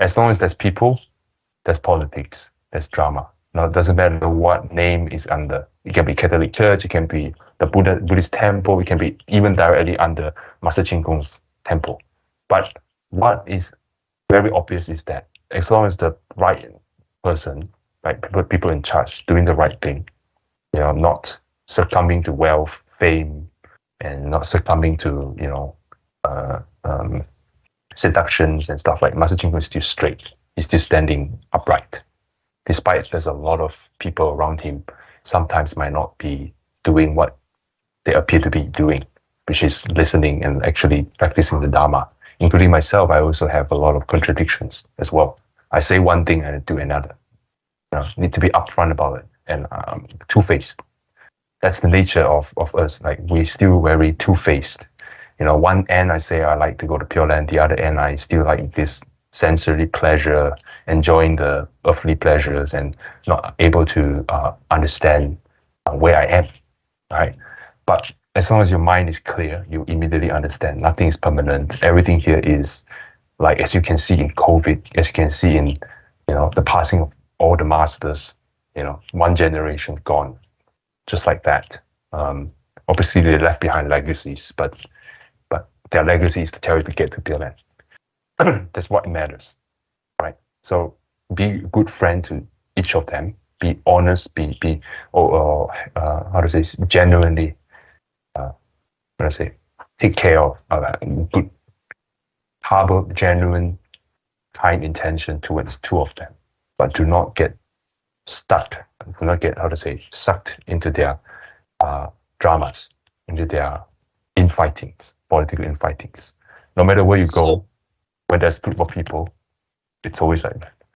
as long as there's people, there's politics, there's drama. Now, it doesn't matter what name is under. It can be Catholic Church, it can be the Buddha, Buddhist temple, it can be even directly under Master Chin Kung's temple. But what is very obvious is that as long as the right person, like people, people in charge, doing the right thing, you know, not succumbing to wealth, fame, and not succumbing to, you know, uh, seductions and stuff like Master Chin Kung is still straight. He's still standing upright. Despite there's a lot of people around him sometimes might not be doing what they appear to be doing, which is listening and actually practicing the Dharma. Including myself, I also have a lot of contradictions as well. I say one thing and I do another. You know, need to be upfront about it and um, two-faced. That's the nature of, of us. Like we're still very two-faced. You know, one end I say I like to go to Pure Land, the other end I still like this sensory pleasure, enjoying the earthly pleasures, and not able to uh, understand uh, where I am. Right, but as long as your mind is clear, you immediately understand nothing is permanent. Everything here is like as you can see in COVID, as you can see in you know the passing of all the masters. You know, one generation gone, just like that. Um, obviously, they left behind legacies, but but their legacy is to tell you to get to Pure Land. That's what matters, right? So be a good friend to each of them. Be honest. Be be or, uh, how to say genuinely uh, let's say, take care of, uh, good, harbor genuine, kind intention towards two of them, but do not get stuck, do not get, how to say, sucked into their uh, dramas, into their infightings, political infightings. No matter where you go, when there's group of people, it's always like that.